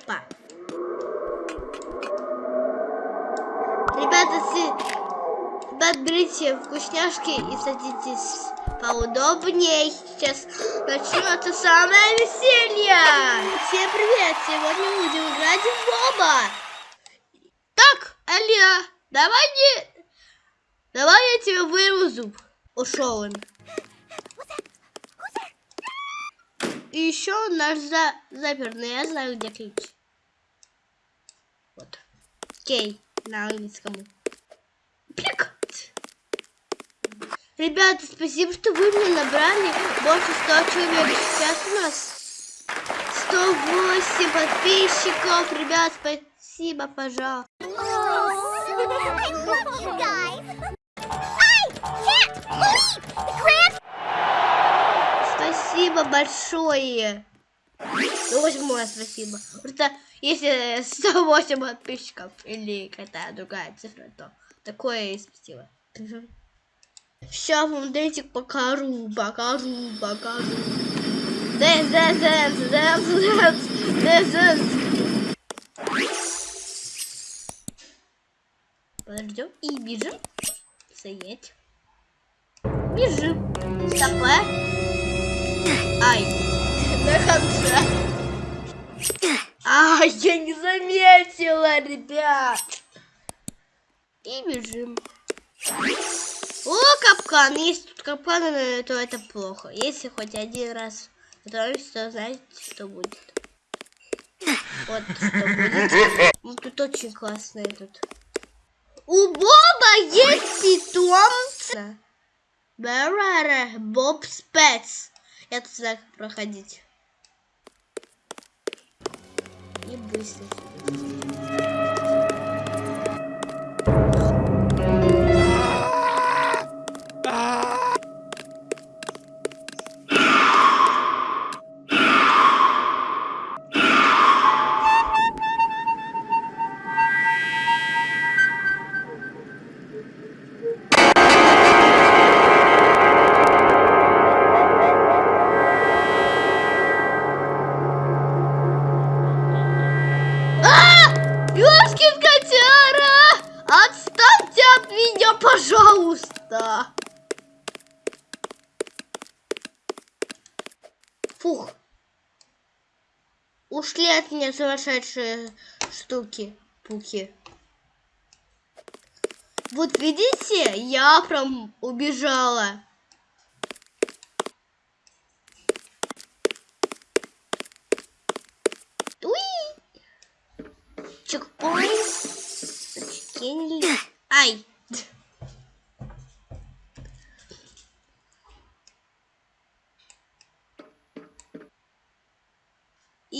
Опа. Ребята, си... Ребят, берите вкусняшки и садитесь поудобнее. Сейчас начнется самое веселье. Всем привет! Сегодня будем играть в Боба. Так, Алия, давай не... Давай я тебе вырву зуб. Ушел он. И еще наш за... заперный. Я знаю, где ключ. Кей на английском. Пик. Ребята, спасибо, что вы мне набрали больше 100 человек. Сейчас у нас 108 подписчиков. Ребят, спасибо, пожалуйста. Спасибо большое. Ну, восьмое спасибо. Просто если 108 подписчиков или какая-то другая цифра, то такое спасибо. Сейчас вам дайте покажу, покажу, покажу. Dance, dance, dance, dance, dance, dance, dance. Подождем и бежим. Стоять. Бежим. Стопэ. Ай. На конце. А, я не заметила, ребят. И бежим. О, капкан. Если тут капкан, то это плохо. Если хоть один раз готовимся, то знаете, что будет. Вот что будет. Ну, тут очень классно этот. У Боба есть питомца. Боб Спец. Я тут знаю, как проходить. И пожалуйста. Фух. Ушли от меня сумасшедшие штуки, пуки. Вот видите, я прям убежала. Уи! Чекпоинт. Ай!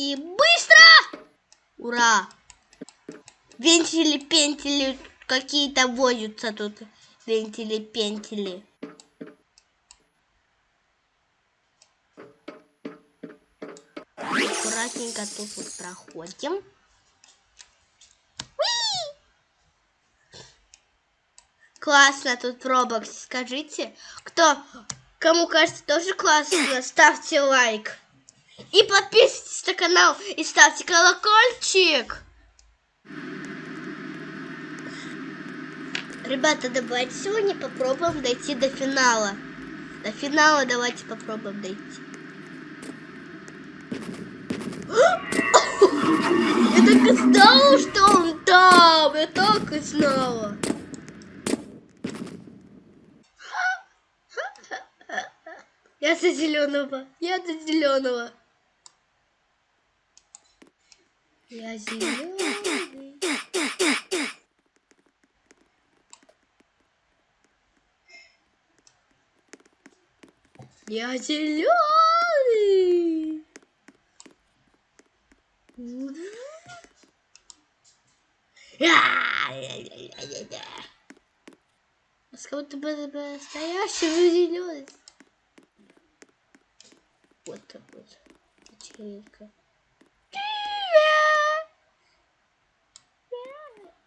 И быстро! Ура! Вентили, пентили какие-то возятся тут. Вентили, пентили. Аккуратненько тут вот проходим. Классно тут Roblox, скажите. Кто, кому кажется тоже классно, ставьте лайк. И подписывайтесь на канал и ставьте колокольчик. Ребята, давайте сегодня попробуем дойти до финала. До финала давайте попробуем дойти. Я так и знала, что он там. Я так и знала. Я за зеленого. Я за зеленого. Я зеленый. Я зеленый. С кого-то настоящего зеленый. Вот так вот. Вечеринка.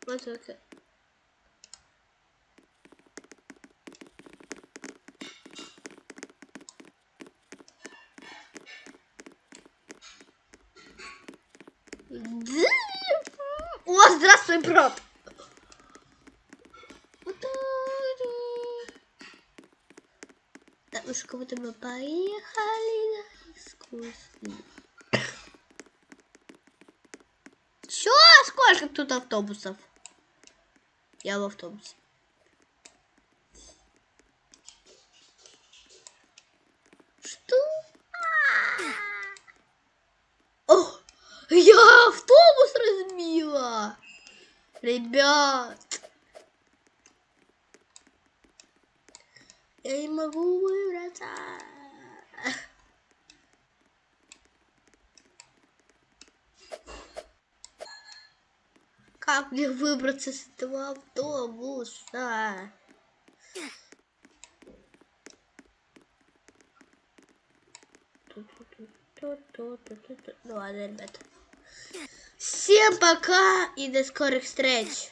Только. Да. О, здравствуй, брат. Так, ну что, кого-то мы поехали на экскурсию. Чё? Сколько тут автобусов? Я в автобусе. Что? О, я автобус разбила. Ребят. Я не могу выбраться. Как мне выбраться с этого автобуса? Ну ладно, ребята. Всем пока и до скорых встреч.